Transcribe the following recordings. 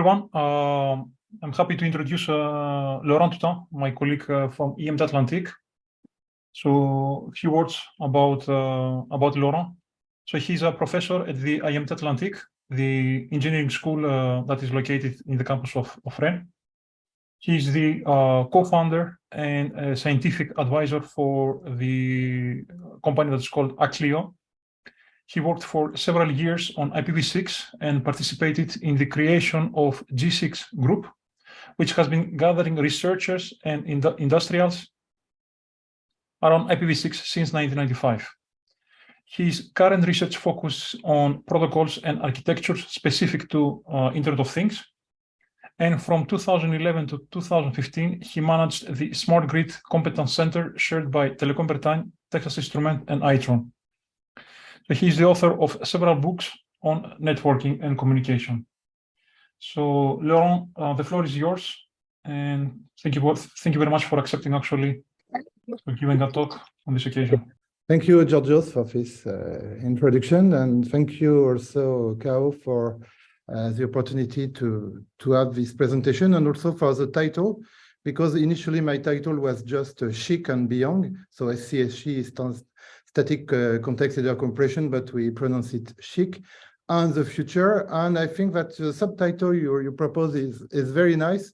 everyone. Uh, I'm happy to introduce uh, Laurent Toutain, my colleague uh, from IMT Atlantique. So a few words about, uh, about Laurent. So he's a professor at the IMT Atlantique, the engineering school uh, that is located in the campus of, of Rennes. He's the uh, co-founder and scientific advisor for the company that's called Acklio, he worked for several years on IPv6 and participated in the creation of G6 Group, which has been gathering researchers and industrials around IPv6 since 1995. His current research focuses on protocols and architectures specific to uh, Internet of Things. And from 2011 to 2015, he managed the Smart Grid Competence Center shared by Telecom Bretagne, Texas Instrument, and Itron. He's the author of several books on networking and communication. So, Laurent, uh, the floor is yours. And thank you both. Thank you very much for accepting actually for giving a talk on this occasion. Thank you, Georgios, for this uh, introduction. And thank you also, Kao, for uh, the opportunity to, to have this presentation and also for the title, because initially my title was just uh, SCHC and Beyond. So SCHC stands static uh, context header compression, but we pronounce it chic, and the future. And I think that the subtitle you, you propose is, is very nice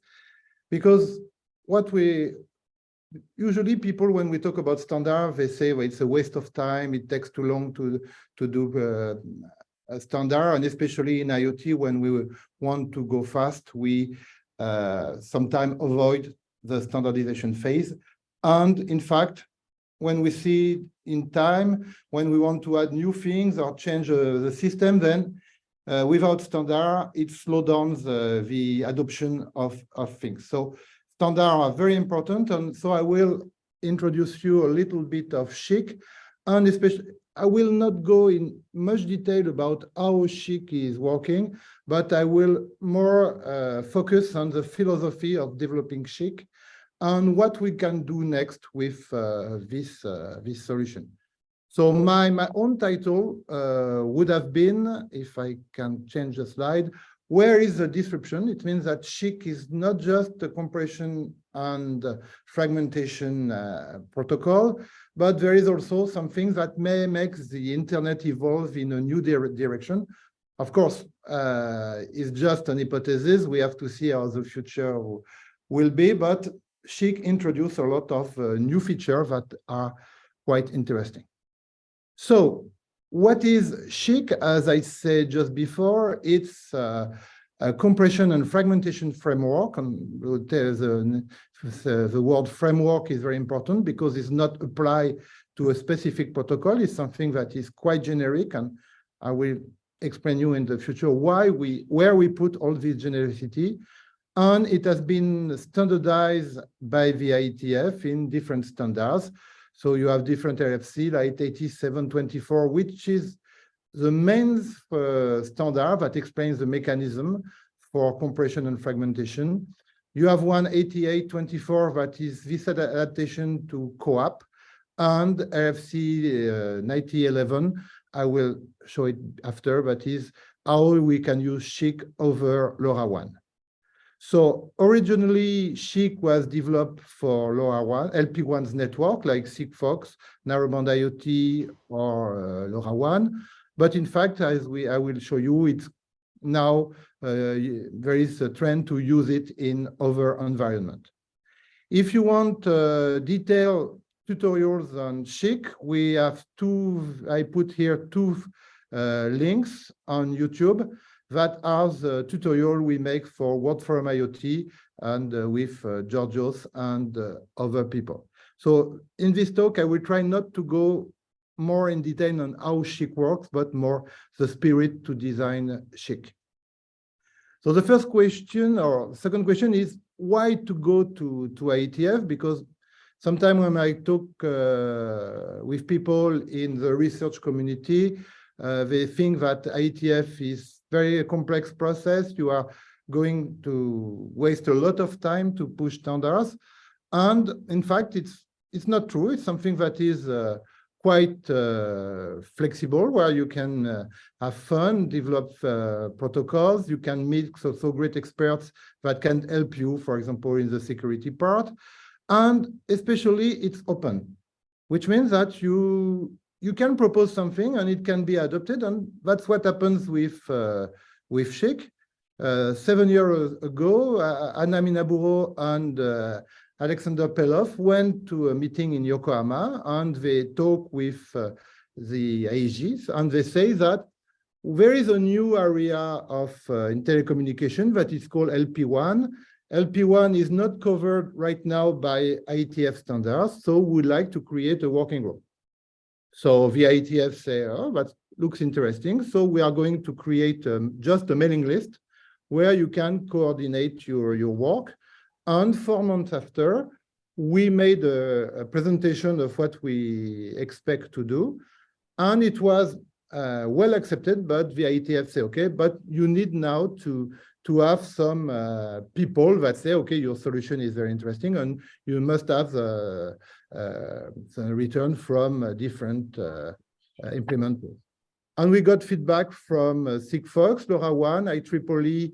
because what we usually people when we talk about standard they say well, it's a waste of time it takes too long to to do uh, a standard and especially in iot when we want to go fast we uh, sometimes avoid the standardization phase and in fact when we see in time, when we want to add new things or change uh, the system, then uh, without standard, it slows down the, the adoption of, of things. So standards are very important. And so I will introduce you a little bit of SCHC. And especially, I will not go in much detail about how SCHC is working, but I will more uh, focus on the philosophy of developing SCHC and what we can do next with uh, this, uh, this solution. So my, my own title uh, would have been, if I can change the slide, where is the disruption? It means that SCHC is not just a compression and fragmentation uh, protocol, but there is also something that may make the internet evolve in a new dire direction. Of course, uh, it's just an hypothesis. We have to see how the future will be, but SCHC introduced a lot of uh, new features that are quite interesting. So what is SCHC? As I said just before, it's uh, a compression and fragmentation framework. And the, the, the word framework is very important because it's not applied to a specific protocol. It's something that is quite generic. And I will explain you in the future why we, where we put all this genericity and it has been standardized by the IETF in different standards. So you have different RFC like 8724, which is the main uh, standard that explains the mechanism for compression and fragmentation. You have one 8824 that is this adaptation to CoAP and RFC uh, 9011. I will show it after, but is how we can use SCHC over LoRaWAN. So originally, SCHC was developed for LoRaWAN, LPWAN's network, like Sigfox, Narrowband IoT, or uh, LoRaWAN. But in fact, as we I will show you, it's now uh, there is a trend to use it in other environment. If you want uh, detailed tutorials on SCHC, we have two, I put here two uh, links on YouTube that are the tutorial we make for World Forum IoT and uh, with uh, Georgios and uh, other people. So in this talk, I will try not to go more in detail on how SCHC works, but more the spirit to design SCHC. So the first question or second question is why to go to, to IETF? Because sometimes when I talk uh, with people in the research community, uh, they think that IETF is very complex process. You are going to waste a lot of time to push standards. And in fact, it's it's not true. It's something that is uh, quite uh, flexible, where you can uh, have fun, develop uh, protocols. You can meet so, so great experts that can help you, for example, in the security part. And especially it's open, which means that you you can propose something and it can be adopted. And that's what happens with uh, with SCHC. Uh, seven years ago, uh, Ana Minaburo and uh, Alexander Pelov went to a meeting in Yokohama and they talk with uh, the ADs and they say that there is a new area of uh, in telecommunication that is called LPWAN. LPWAN is not covered right now by IETF standards, so we'd like to create a working group. So the IETF say, oh, that looks interesting. So we are going to create um, just a mailing list where you can coordinate your, your work. And four months after, we made a, a presentation of what we expect to do. And it was uh, well accepted, but the IETF say, okay, but you need now to, to have some uh, people that say, okay, your solution is very interesting and you must have the, uh, return from uh, different uh, uh, implementers. And we got feedback from uh, Sigfox, LoRaWAN, IEEE,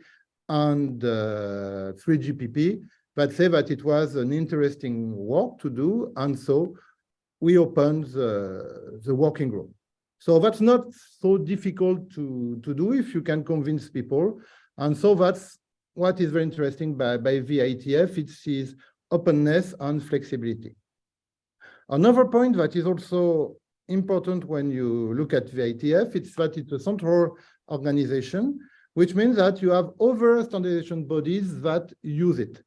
and uh, 3GPP that say that it was an interesting work to do. And so we opened the, the working group. So that's not so difficult to, to do if you can convince people. And so that's what is very interesting by, by IETF, it's its openness and flexibility. Another point that is also important when you look at IETF, it's that it's a central organization, which means that you have other standardization bodies that use it.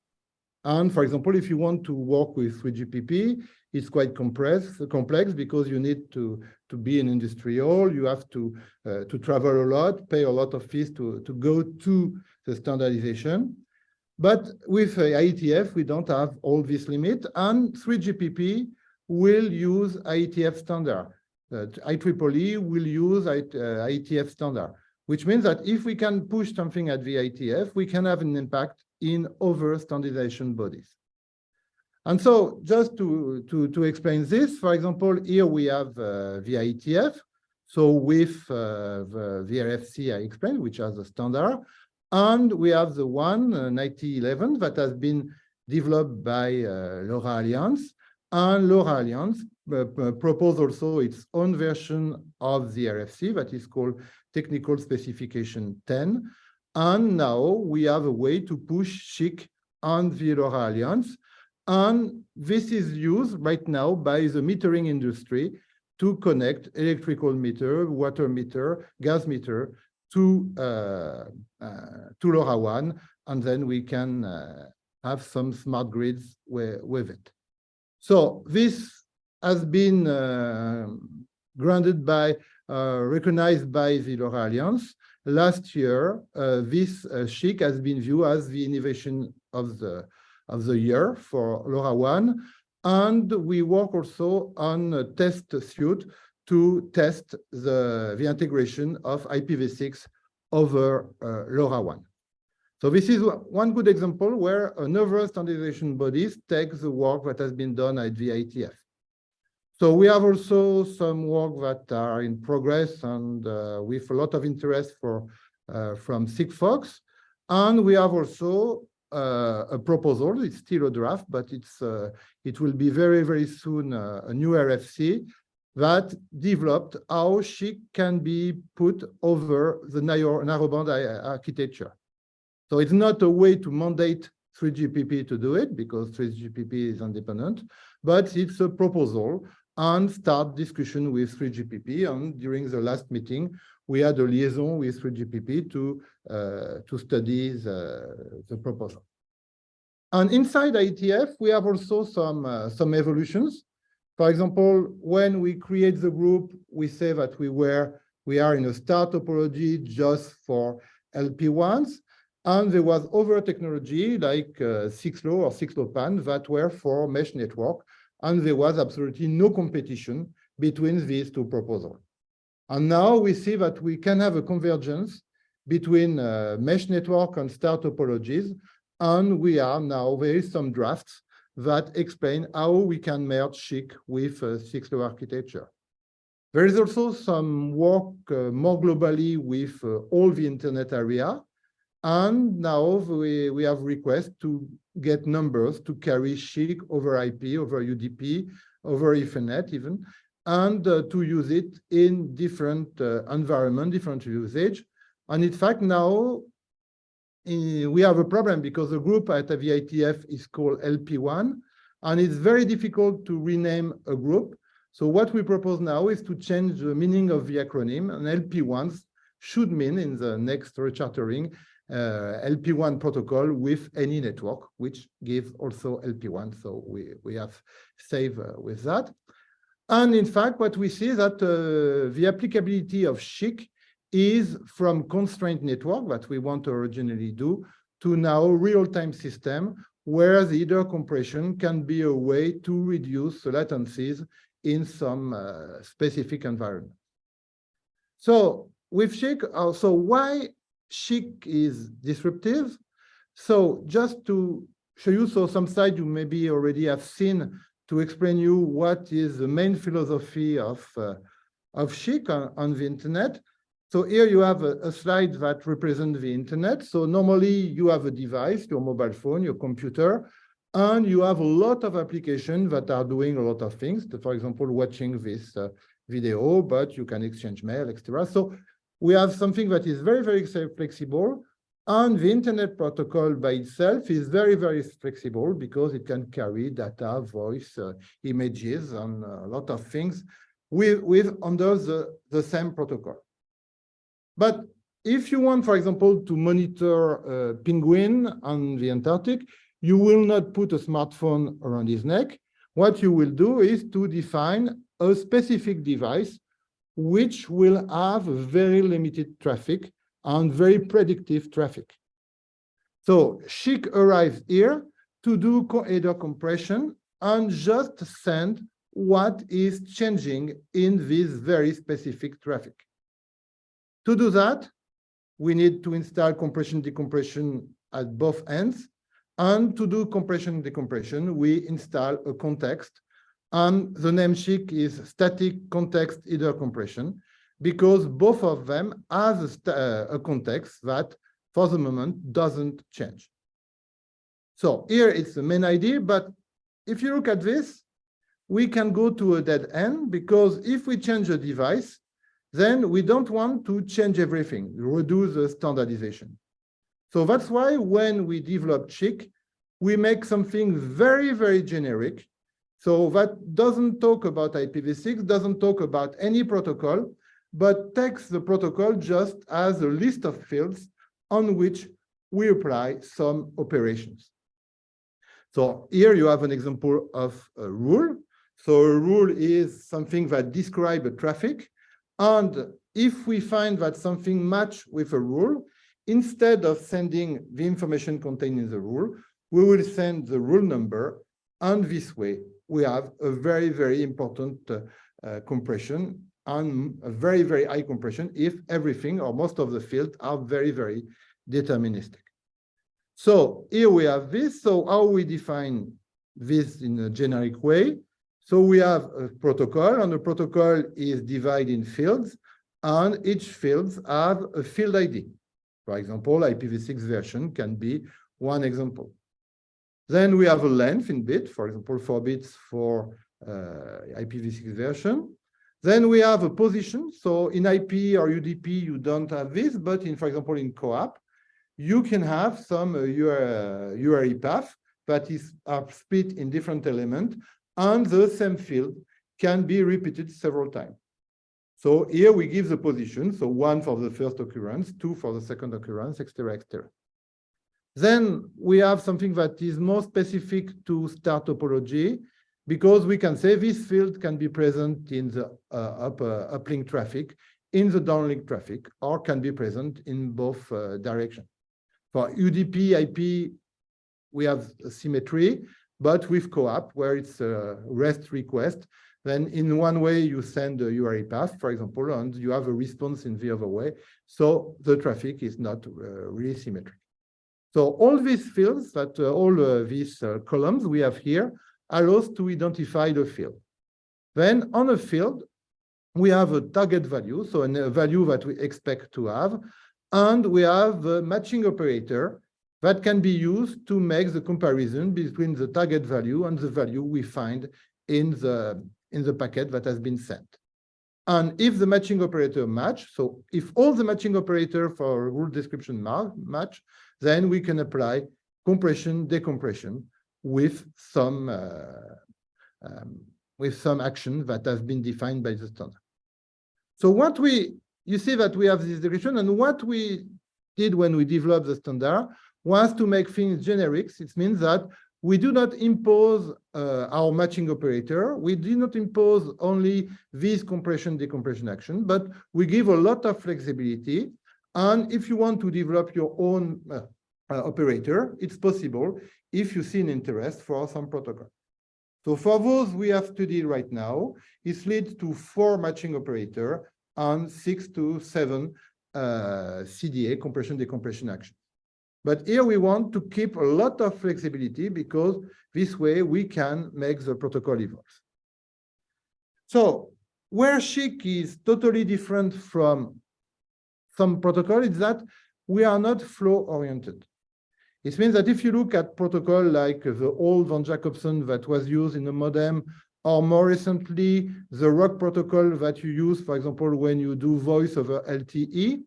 And for example, if you want to work with 3GPP, it's quite complex, complex because you need to, to be an industrial, you have to, uh, to travel a lot, pay a lot of fees to, to go to the standardization. But with IETF, we don't have all this limit, and 3GPP will use IETF standard. Uh, IEEE will use IETF uh, standard, which means that if we can push something at the IETF, we can have an impact in other standardization bodies. And so just to, to, to explain this, for example, here we have uh, the IETF. So with uh, the, the RFC I explained, which has a standard, and we have the one, uh, 9011, that has been developed by uh, LoRa Alliance, and LoRa Alliance uh, proposed also its own version of the RFC that is called Technical Specification 10. And now we have a way to push SCHC on the LoRa Alliance. And this is used right now by the metering industry to connect electrical meter, water meter, gas meter to, uh, uh, to LoRaWAN. And then we can uh, have some smart grids with it. So this has been uh, granted by, uh, recognized by the LoRa Alliance. Last year, uh, this uh, SCHC has been viewed as the innovation of the, of the year for LoRaWAN. And we work also on a test suite to test the, the integration of IPv6 over uh, LoRaWAN. So this is one good example where another standardization bodies take the work that has been done at the IETF. So we have also some work that are in progress and uh, with a lot of interest for uh, from Sigfox. And we have also uh, a proposal, it's still a draft, but it's uh, it will be very, very soon uh, a new RFC that developed how SCHC can be put over the narrowband architecture. So it's not a way to mandate 3GPP to do it because 3GPP is independent, but it's a proposal and start discussion with 3GPP. And during the last meeting, we had a liaison with 3GPP to, uh, to study the, the proposal. And inside IETF, we have also some, uh, some evolutions. For example, when we create the group, we say that we were we are in a star topology just for LPWANs. And there was other technology like uh, 6LO or 6LoWPAN that were for mesh network. And there was absolutely no competition between these two proposals. And now we see that we can have a convergence between uh, mesh network and star topologies. And we are now, there is some drafts that explain how we can merge SCHC with uh, 6LO architecture. There is also some work uh, more globally with uh, all the internet area. And now we, we have requests to get numbers to carry SCHC over IP, over UDP, over Ethernet even, and uh, to use it in different uh, environment, different usage. And in fact, now eh, we have a problem because the group at the IETF is called LPWAN, and it's very difficult to rename a group. So what we propose now is to change the meaning of the acronym, and LPWANs should mean in the next rechartering LP1 protocol with any network, which gives also LPWAN. So we, we have saved uh, with that. And in fact, what we see that uh, the applicability of SCHC is from constraint network that we want to originally do to now real-time system where the header compression can be a way to reduce the latencies in some uh, specific environment. So with SCHC, uh, so why SCHC is disruptive? So just to show you, so some slides you maybe already have seen to explain you what is the main philosophy of, uh, of SCHC on, on, the internet. So here you have a, a, slide that represents the internet. So normally you have a device, your mobile phone, your computer, and you have a lot of applications that are doing a lot of things. For example, watching this uh, video, but you can exchange mail, etc. So we have something that is very, very flexible, and the internet protocol by itself is very, very flexible because it can carry data, voice, uh, images, and a lot of things with, with under the, the same protocol. But if you want, for example, to monitor a penguin on the Antarctic, you will not put a smartphone around his neck. What you will do is to define a specific device which will have very limited traffic and very predictive traffic. So SCHC arrives here to do header compression and just send what is changing in this very specific traffic. To do that, we need to install compression decompression at both ends. And to do compression decompression, we install a context. And the name SCHC is static context header compression because both of them have a, uh, a context that for the moment doesn't change. So here it's the main idea, but if you look at this, we can go to a dead end because if we change a device, then we don't want to change everything, reduce the standardization. So that's why when we develop Chic, we make something very, very generic. So that doesn't talk about IPv6, doesn't talk about any protocol, but takes the protocol just as a list of fields on which we apply some operations. So here you have an example of a rule. So a rule is something that describes a traffic. And if we find that something match with a rule, instead of sending the information contained in the rule, we will send the rule number. And this way, we have a very, very important uh, compression and a very, very high compression if everything or most of the fields are very, very deterministic. So here we have this. So how we define this in a generic way? So we have a protocol, and the protocol is divided in fields, and each fields have a field ID. For example, IPv6 version can be one example. Then we have a length in bit, for example, four bits for uh, IPv6 version. Then we have a position. So in IP or UDP, you don't have this, but in, for example, in CoAP, you can have some uh, URI path that is are split in different elements, and the same field can be repeated several times. So here we give the position, so one for the first occurrence, two for the second occurrence, etc., etc. Then we have something that is more specific to star topology, because we can say this field can be present in the uh, up, uplink traffic, in the downlink traffic, or can be present in both uh, directions. For UDP, IP, we have symmetry, but with CoAP, where it's a REST request, then in one way you send a URI path, for example, and you have a response in the other way. So the traffic is not uh, really symmetric. So all these fields that uh, all uh, these uh, columns we have here allows to identify the field. Then on a field, we have a target value, so a value that we expect to have, and we have a matching operator that can be used to make the comparison between the target value and the value we find in the, in the packet that has been sent. And if the matching operator match, so if all the matching operator for rule description match, then we can apply compression, decompression with some uh, um, with some action that has been defined by the standard. So what we, you see that we have this description, and what we did when we developed the standard was to make things generics. It means that we do not impose uh, our matching operator. We do not impose only this compression decompression action, but we give a lot of flexibility. And if you want to develop your own uh, uh, operator, it's possible if you see an interest for some protocol. So for those we have studied right now, it leads to four matching operator and six to seven uh, CDA, compression decompression actions. But here we want to keep a lot of flexibility because this way we can make the protocol evolve. So where SCHC is totally different from some protocol is that we are not flow oriented. It means that if you look at protocol like the old Van Jacobson that was used in the modem, or more recently, the ROHC protocol that you use, for example, when you do voice over LTE,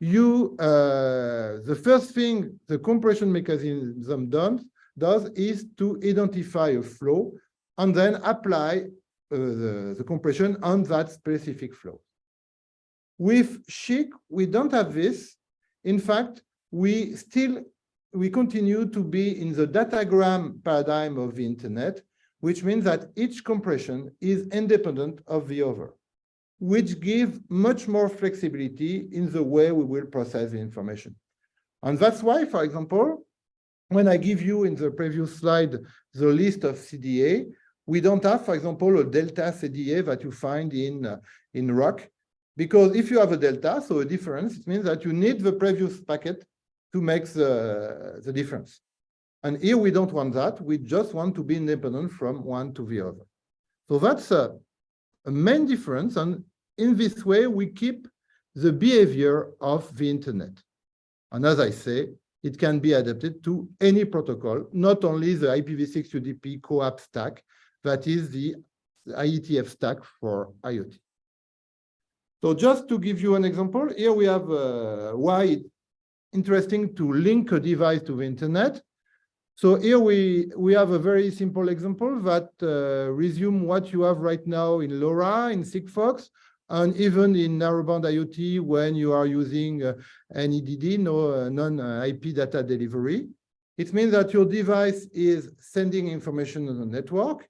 you uh, the first thing the compression mechanism does, does is to identify a flow and then apply uh, the, the compression on that specific flow. With SCHC, we don't have this. In fact, we still we continue to be in the datagram paradigm of the internet, which means that each compression is independent of the other, which give much more flexibility in the way we will process the information. And that's why, for example, when I give you in the previous slide the list of CDA, we don't have, for example, a delta CDA that you find in, uh, in ROHC, because if you have a delta, so a difference, it means that you need the previous packet to make the, the difference. And here we don't want that. We just want to be independent from one to the other. So that's a, a main difference. And in this way, we keep the behavior of the internet. And as I say, it can be adapted to any protocol, not only the IPv6 UDP CoAP stack, that is the IETF stack for IoT. So just to give you an example, here we have uh, why it's interesting to link a device to the internet. So here we, we have a very simple example that uh, resume what you have right now in LoRa, in Sigfox, and even in narrowband IoT when you are using uh, NIDD, no uh, non-IP data delivery. It means that your device is sending information on the network.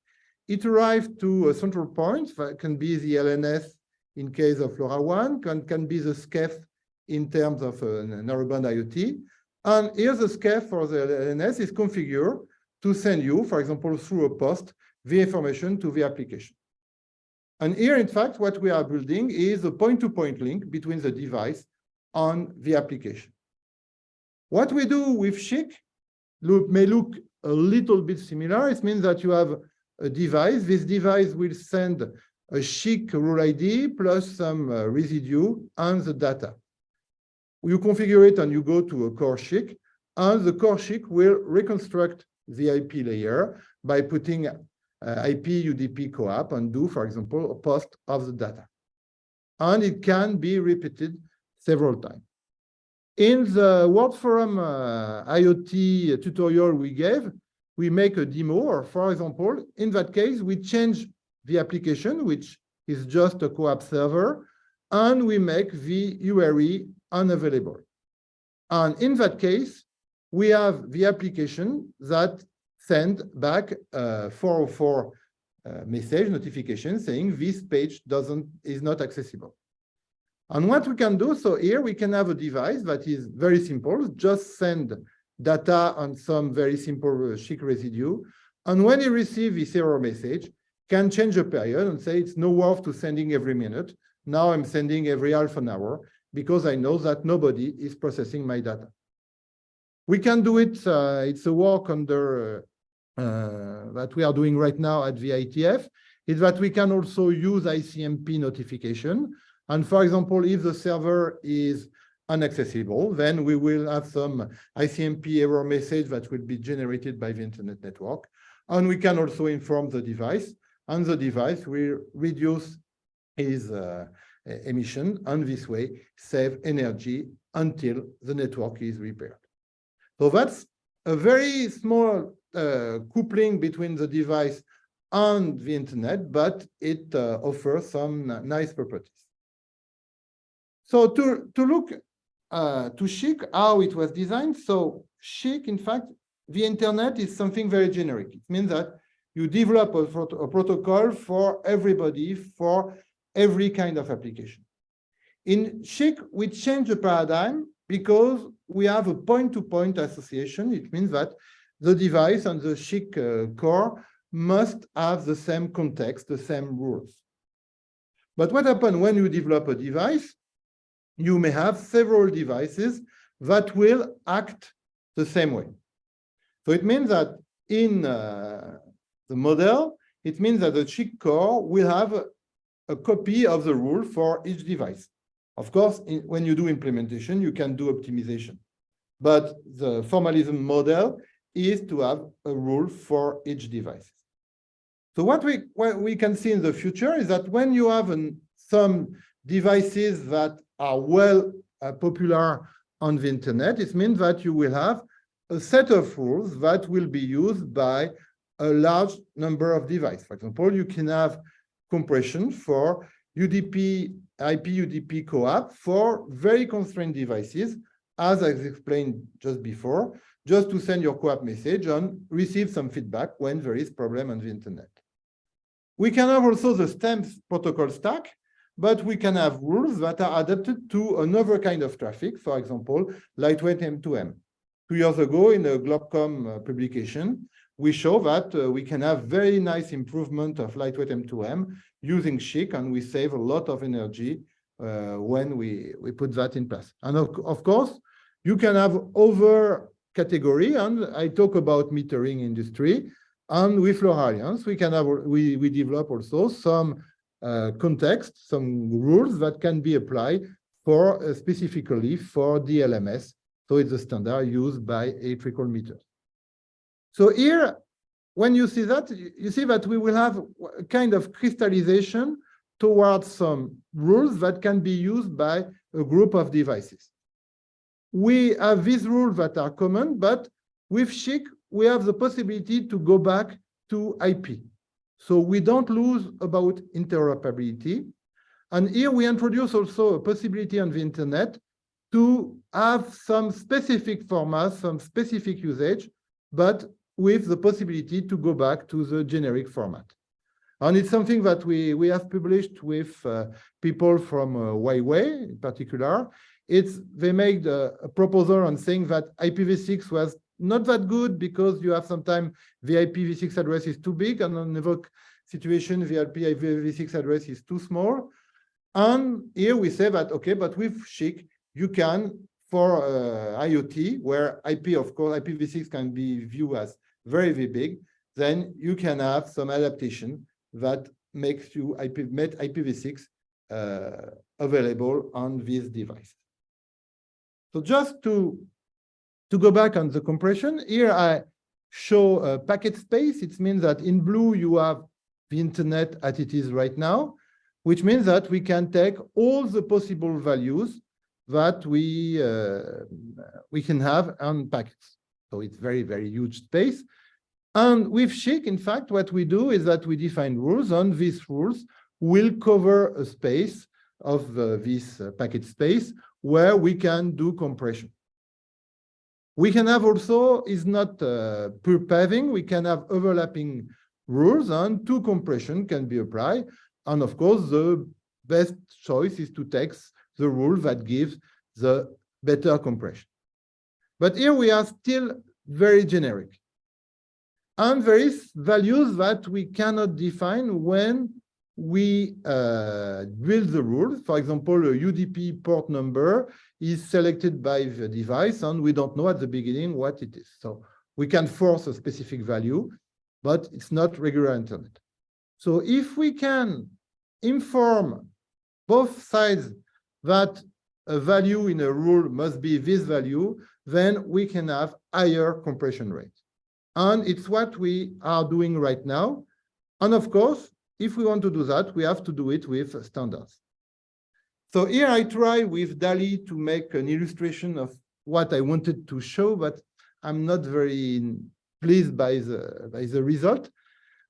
It arrives to a central point that can be the LNS in case of LoRaWAN, can, can be the SCEF in terms of uh, narrowband IoT. And here the SCEF for the LNS is configured to send you, for example, through a post, the information to the application. And here, in fact, what we are building is a point-to-point -point link between the device and the application. What we do with SCHC look, may look a little bit similar. It means that you have a device. This device will send a SCHC rule ID plus some uh, residue and the data you configure it and you go to a core SCHC, and the core SCHC will reconstruct the IP layer by putting IP UDP CoAP and do, for example, a post of the data. And it can be repeated several times. In the World Forum uh, IoT tutorial we gave, we make a demo, or for example, in that case, we change the application, which is just a CoAP server, and we make the URI unavailable. And in that case, we have the application that send back a 404 uh, message notification saying this page doesn't is not accessible. And what we can do, so here we can have a device that is very simple, just send data on some very simple chic residue. And when you receive this error message, can change the period and say it's no worth to sending every minute. Now I'm sending every half an hour because I know that nobody is processing my data. We can do it. Uh, it's a work under uh, that we are doing right now at the IETF. is that we can also use ICMP notification. And for example, if the server is inaccessible, then we will have some ICMP error message that will be generated by the internet network. And we can also inform the device, and the device will reduce its uh, emission, and this way save energy until the network is repaired. So that's a very small uh, coupling between the device and the internet, but it uh, offers some nice properties. So to, to look uh, to SCHC, how it was designed. So SCHC, in fact, the internet is something very generic. It means that you develop a, a protocol for everybody, for every kind of application. In SCHC, we change the paradigm because we have a point-to-point -point association. It means that the device and the SCHC uh, core must have the same context, the same rules. But what happens when you develop a device? You may have several devices that will act the same way. So it means that in uh, the model, it means that the SCHC core will have a, a copy of the rule for each device. Of course, in, when you do implementation, you can do optimization. But the formalism model is to have a rule for each device. So what we, what we can see in the future is that when you have an, some devices that are well uh, popular on the internet, it means that you will have a set of rules that will be used by a large number of devices. For example, you can have compression for UDP, IP UDP CoAP for very constrained devices, as I explained just before, just to send your CoAP message and receive some feedback when there is problem on the internet. We can have also the STEMS protocol stack, but we can have rules that are adapted to another kind of traffic, for example, lightweight M2M. Two years ago in a Globecom uh, publication, we show that uh, we can have very nice improvement of lightweight M2M using SCHC, and we save a lot of energy uh, when we, we put that in place. And of, of course, you can have other category, and I talk about metering industry. And with Alliance, we can have we we develop also some uh, context, some rules that can be applied for uh, specifically for DLMS. So it's a standard used by electrical meters. So here, when you see that, you see that we will have a kind of crystallization towards some rules that can be used by a group of devices we have these rules that are common, but with SCHC, we have the possibility to go back to IP. So we don't lose about interoperability. And here we introduce also a possibility on the internet to have some specific formats, some specific usage, but with the possibility to go back to the generic format. And it's something that we, we have published with uh, people from uh, Huawei in particular it's they made a, a proposal on saying that IPv6 was not that good because you have sometimes the IPv6 address is too big and on another situation the IPv6 address is too small. And here we say that, okay, but with SCHC, you can, for uh, IoT, where IP, of course, IPv6 can be viewed as very, very big, then you can have some adaptation that makes you IP, make IPv6 uh, available on this device. So just to, to go back on the compression, here I show a packet space. It means that in blue, you have the internet as it is right now, which means that we can take all the possible values that we, uh, we can have on packets. So it's very, very huge space. And with SCHC, in fact, what we do is that we define rules, and these rules will cover a space of uh, this uh, packet space where we can do compression. We can have also, is not uh, paving, we can have overlapping rules and two compression can be applied. And of course, the best choice is to take the rule that gives the better compression. But here we are still very generic. And there is values that we cannot define when we uh, build the rules. For example, a UDP port number is selected by the device, and we don't know at the beginning what it is. So we can force a specific value, but it's not regular internet. So if we can inform both sides that a value in a rule must be this value, then we can have higher compression rate. And it's what we are doing right now. And of course, if we want to do that, we have to do it with standards. So here I try with DALL-E to make an illustration of what I wanted to show, but I'm not very pleased by the, by the result.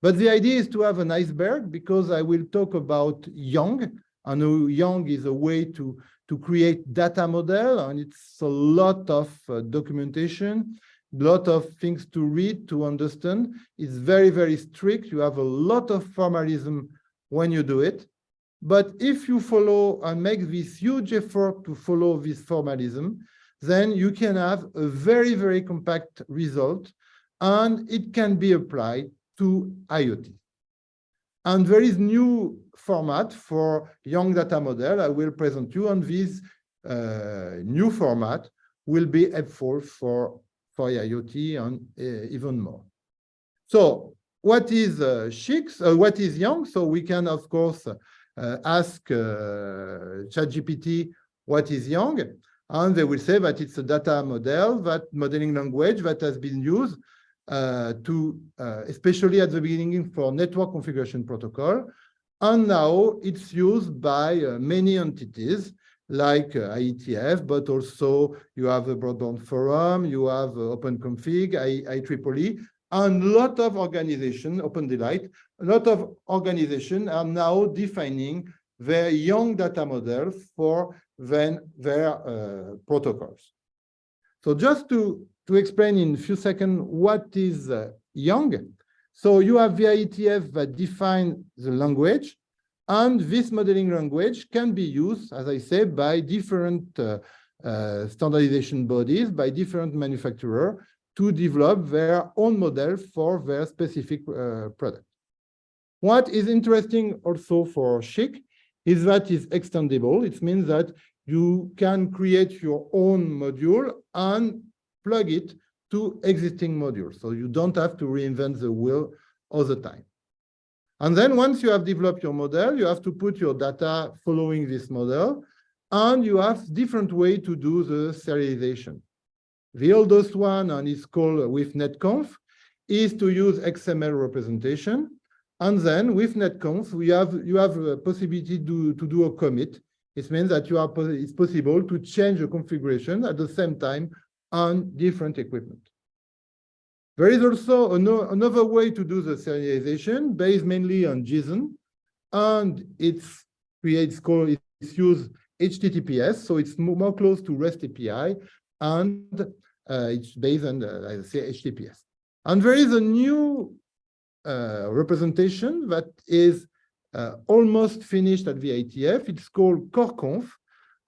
But the idea is to have an iceberg because I will talk about YANG. I know YANG is a way to, to create data model and it's a lot of uh, documentation, lot of things to read, to understand. It's very, very strict. You have a lot of formalism when you do it. But if you follow and make this huge effort to follow this formalism, then you can have a very, very compact result and it can be applied to IoT. And there is new format for YANG data model. I will present you on this uh, new format will be helpful for, for IoT and uh, even more. So what is uh? Uh, what is YANG? So we can, of course, uh, ask uh, ChatGPT what is YANG, and they will say that it's a data model, that modeling language that has been used uh, to, especially at the beginning for network configuration protocol. And now it's used by many entities like IETF, but also you have a broadband forum, you have OpenConfig, IEEE, and a lot of organization, Open Daylight, a lot of organization are now defining their YANG data model for then their uh, protocols. So just to to explain in a few seconds what is uh, YANG. So you have the IETF that define the language, and this modeling language can be used, as I said, by different uh, uh, standardization bodies, by different manufacturers to develop their own model for their specific uh, product. What is interesting also for SCHC is that it's extendable. It means that you can create your own module and plug it to existing modules. So you don't have to reinvent the wheel all the time. And then once you have developed your model, you have to put your data following this model, and you have different way to do the serialization. The oldest one, and it's called with netconf, is to use XML representation. And then with netconf, we have you have a possibility to, to do a commit. It means that you are it's possible to change the configuration at the same time on different equipment. There is also another way to do the serialization based mainly on JSON, and it's creates called it's used HTTPS, so it's more close to REST API, and uh, it's based on uh, I say HTTPS. And there is a new uh, representation that is uh, almost finished at the IETF. It's called CoreConf,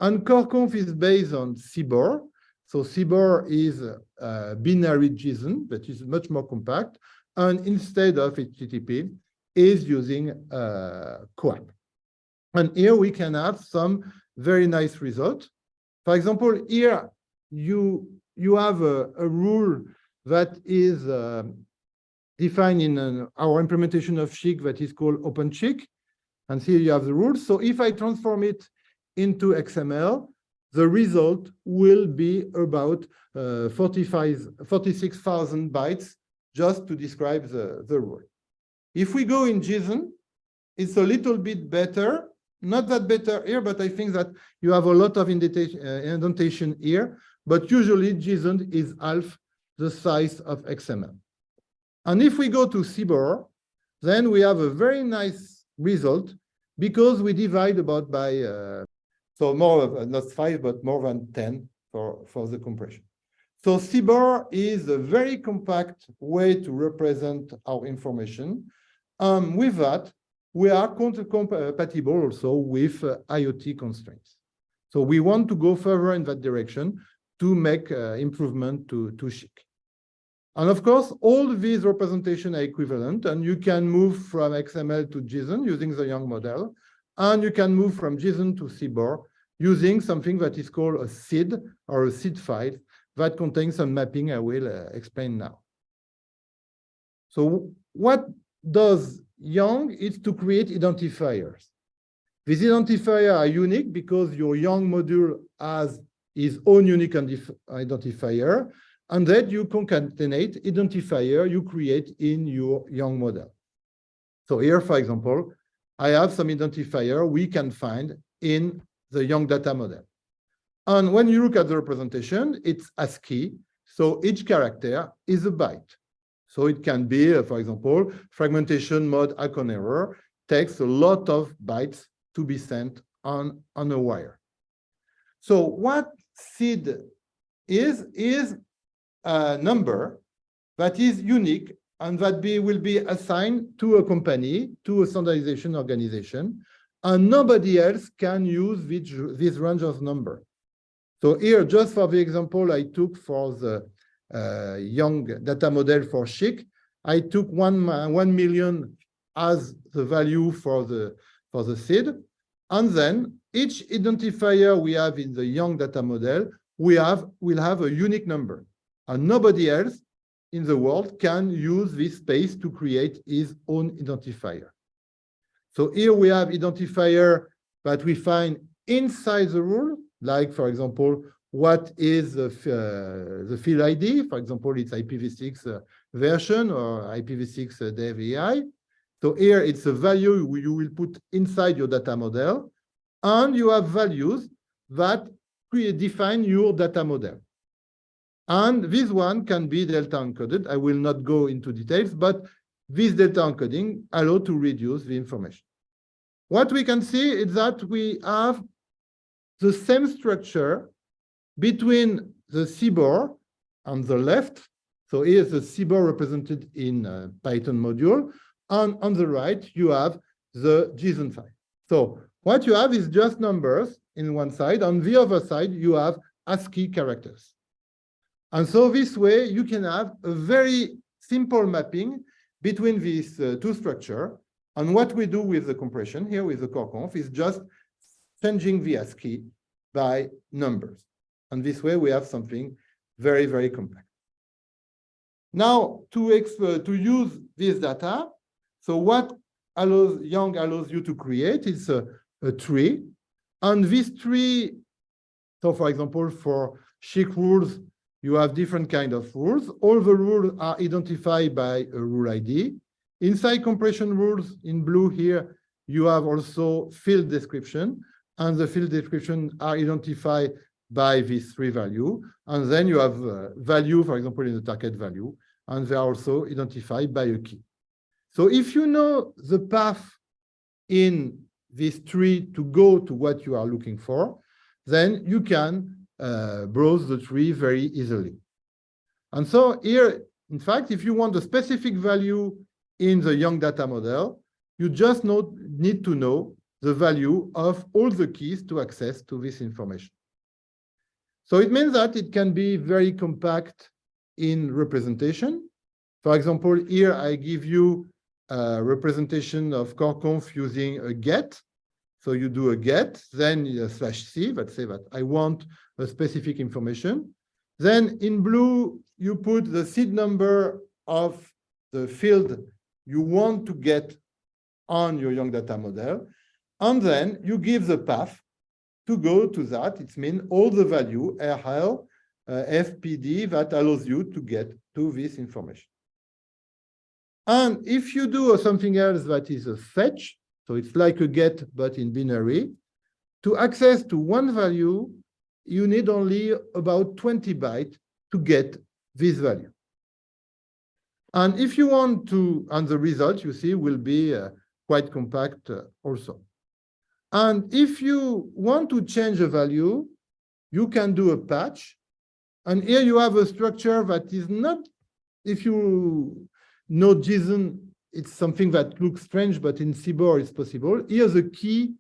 and CoreConf is based on CBOR, so CBOR is a binary JSON that is much more compact, and instead of HTTP, is using uh, CoAP. And here we can have some very nice result. For example, here you you have a, a rule that is uh, defined in an, our implementation of SCHC that is called OpenSCHC. And here you have the rules. So if I transform it into XML, the result will be about uh, 46,000 bytes just to describe the, the rule. If we go in JSON, it's a little bit better, not that better here, but I think that you have a lot of indentation, uh, indentation here, but usually JSON is half the size of XML. And if we go to CBOR, then we have a very nice result because we divide about by uh, so more of, not five, but more than 10 for, for the compression. So CBOR is a very compact way to represent our information. Um, with that, we are compatible also with uh, IoT constraints. So we want to go further in that direction to make uh, improvement to, to SCHC. And of course, all these representations are equivalent, and you can move from XML to JSON using the YANG model, and you can move from JSON to CBOR using something that is called a SID or a SID file that contains some mapping I will uh, explain now. So what does YANG is to create identifiers. These identifiers are unique because your YANG module has its own unique identifier, and then you concatenate identifier you create in your YANG model. So here, for example, I have some identifier we can find in the YANG data model. And when you look at the representation, it's ASCII. So each character is a byte. So it can be, uh, for example, fragmentation mode ACK-on-Error takes a lot of bytes to be sent on, on a wire. So what SID is, is a number that is unique and that be, will be assigned to a company, to a standardization organization, and nobody else can use this, this range of number. So here, just for the example I took for the uh, YANG data model for SCHC, I took one, one million as the value for the, for the SID. And then each identifier we have in the YANG data model, we have, will have a unique number. And nobody else in the world can use this space to create his own identifier. So here we have identifier that we find inside the rule, like, for example, what is the, uh, the field ID? For example, it's IPv6 uh, version or IPv6 uh, dev AI. So here it's a value you will put inside your data model, and you have values that define your data model. And this one can be delta encoded. I will not go into details, but this delta encoding allow to reduce the information. What we can see is that we have the same structure between the CBOR on the left. So here's the CBOR represented in a Python module. And on the right, you have the JSON file. So what you have is just numbers in one side. On the other side, you have ASCII characters. And so this way, you can have a very simple mapping between these uh, two structures. And what we do with the compression here with the CORECONF is just changing the ASCII by numbers. And this way we have something very, very compact. Now, to, uh, to use this data, so what allows, YANG allows you to create is a, a tree. And this tree, so for example, for SCHC rules, you have different kind of rules. All the rules are identified by a rule ID. Inside compression rules in blue here, you have also field description, and the field description are identified by these three value. And then you have uh, value, for example, in the target value, and they are also identified by a key. So if you know the path in this tree to go to what you are looking for, then you can uh, browse the tree very easily. And so here, in fact, if you want a specific value in the YANG data model, you just need to know the value of all the keys to access to this information. So it means that it can be very compact in representation. For example, here I give you a representation of CORECONF using a get. So you do a get, then a slash c, let's say that I want a specific information. Then in blue, you put the SID number of the field you want to get on your YANG data model. And then you give the path to go to that, it means all the value RL, uh, FPD that allows you to get to this information. And if you do something else that is a fetch, so it's like a get, but in binary, to access to one value, you need only about 20 bytes to get this value. And if you want to, and the result you see will be uh, quite compact uh, also. And if you want to change a value, you can do a patch. And here you have a structure that is not, if you know JSON, it's something that looks strange, but in CBOR it's possible. Here the key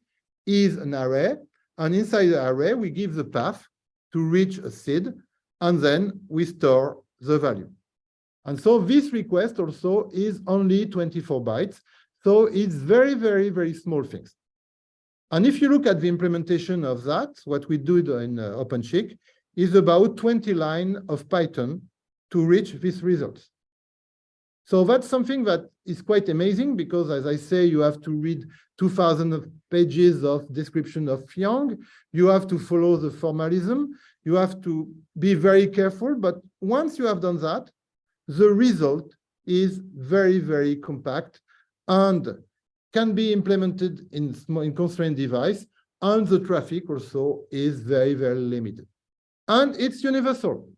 is an array. And inside the array, we give the path to reach a SID, and then we store the value. And so this request also is only 24 bytes. So it's very, very, very small things. And if you look at the implementation of that, what we do in uh, OpenSCHC is about 20 lines of Python to reach these results. So that's something that is quite amazing because, as I say, you have to read 2000 pages of description of Yang. You have to follow the formalism. You have to be very careful. But once you have done that, the result is very, very compact and can be implemented in, in constrained device. And the traffic also is very, very limited. And it's universal.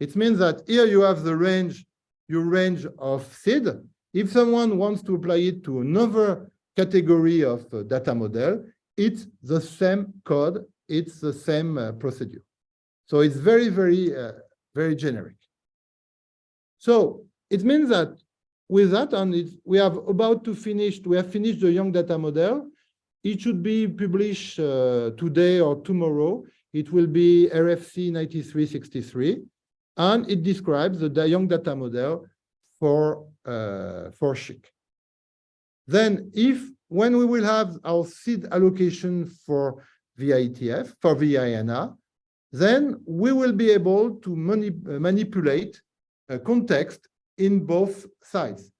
It means that here you have the range, your range of SID. If someone wants to apply it to another category of uh, data model, it's the same code, it's the same uh, procedure. So it's very, very, uh, very generic. So it means that with that, and we have about to finish, we have finished the YANG data model. It should be published uh, today or tomorrow. It will be RFC 9363, and it describes the YANG data model for, uh, for. Then if, when we will have our SID allocation for VITF, for VINA, then we will be able to mani manipulate a context in both sides.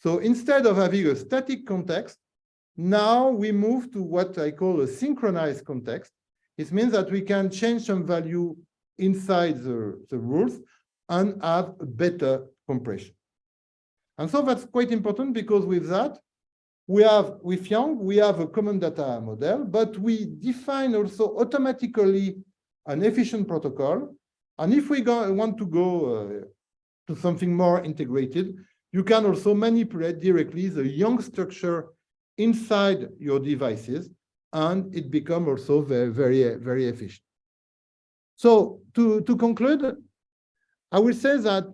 So instead of having a static context, now we move to what I call a synchronized context. It means that we can change some value inside the, the rules and have better compression. And so that's quite important because with that, we have, with YANG, we have a common data model, but we define also automatically an efficient protocol. And if we go, want to go uh, to something more integrated, you can also manipulate directly the YANG structure inside your devices, and it becomes also very, very, very efficient. So to, to conclude, I will say that,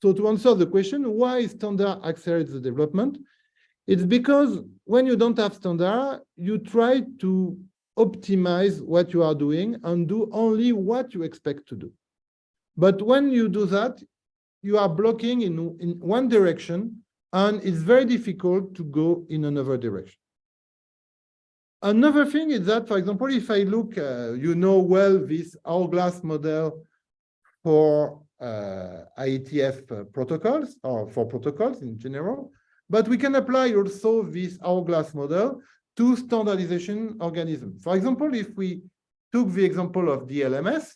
so to answer the question, why standard accelerates the development? It's because when you don't have standard, you try to optimize what you are doing and do only what you expect to do. But when you do that, you are blocking in, in one direction and it's very difficult to go in another direction. Another thing is that, for example, if I look, uh, you know well this hourglass model for uh, IETF protocols or for protocols in general, but we can apply also this hourglass model to standardization organisms. For example, if we took the example of DLMS,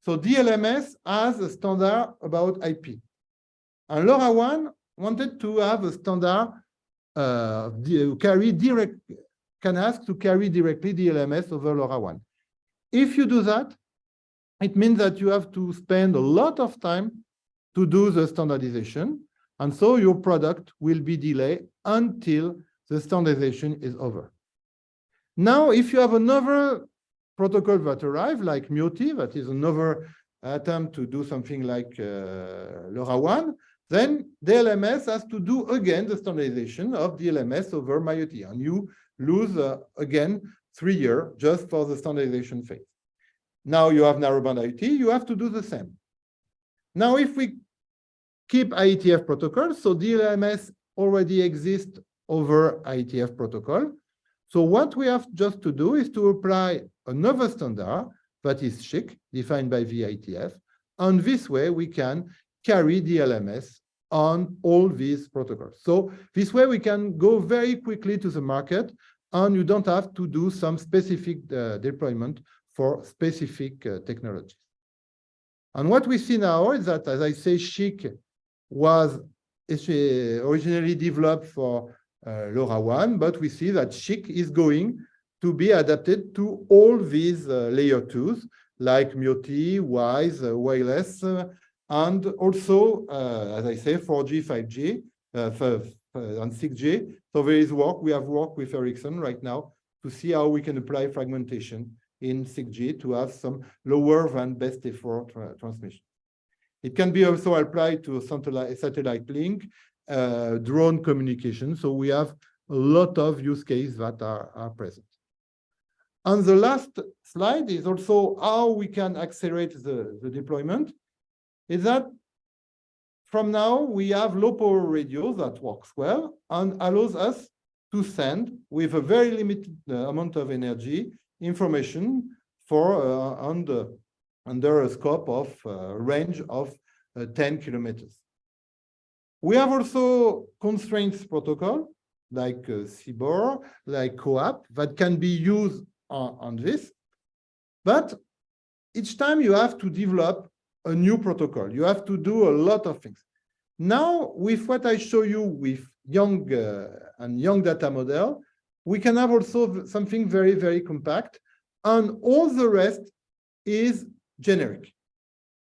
so DLMS has a standard about IP. And LoRaWAN wanted to have a standard uh, carry direct, can ask to carry directly DLMS over LoRaWAN. If you do that, it means that you have to spend a lot of time to do the standardization. And so your product will be delayed until the standardization is over. Now, if you have another protocol that arrive, like MIOTY, that is another attempt to do something like uh, LoRaWAN, then DLMS has to do again the standardization of DLMS over MIOTY, and you lose uh, again three years just for the standardization phase. Now you have narrowband IoT, you have to do the same. Now, if we keep IETF protocol, so DLMS already exists over IETF protocol. So what we have just to do is to apply another standard that is SCHC, defined by VITF, and this way we can carry DLMS on all these protocols. So this way we can go very quickly to the market and you don't have to do some specific uh, deployment for specific uh, technologies. And what we see now is that, as I say, SCHC was originally developed for uh, LoRaWAN, but we see that SCHC is going to be adapted to all these uh, layer twos, like MIOTY, Wize, uh, wireless, uh, and also, uh, as I say, 4G, 5G, uh, and 6G. So there is work. We have work with Ericsson right now to see how we can apply fragmentation in 6G to have some lower than best effort tra transmission. It can be also applied to satellite, satellite link, uh, drone communication. So we have a lot of use cases that are, are present. And the last slide is also how we can accelerate the, the deployment. Is that from now we have low power radio that works well and allows us to send with a very limited uh, amount of energy information for uh, under, under a scope of uh, range of uh, 10 kilometers. We have also constraints protocol like uh, CBOR, like CoAP that can be used on, on this. But each time you have to develop a new protocol, you have to do a lot of things. Now, with what I show you with YANG uh, and YANG data model, we can have also something very, very compact, and all the rest is generic,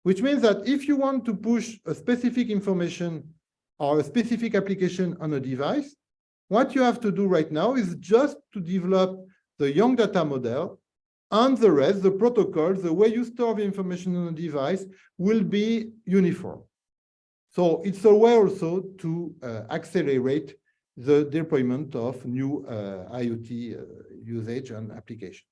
which means that if you want to push a specific information or a specific application on a device, what you have to do right now is just to develop the YANG data model and the rest, the protocol, the way you store the information on a device will be uniform. So it's a way also to uh, accelerate the deployment of new uh, IoT uh, usage and application.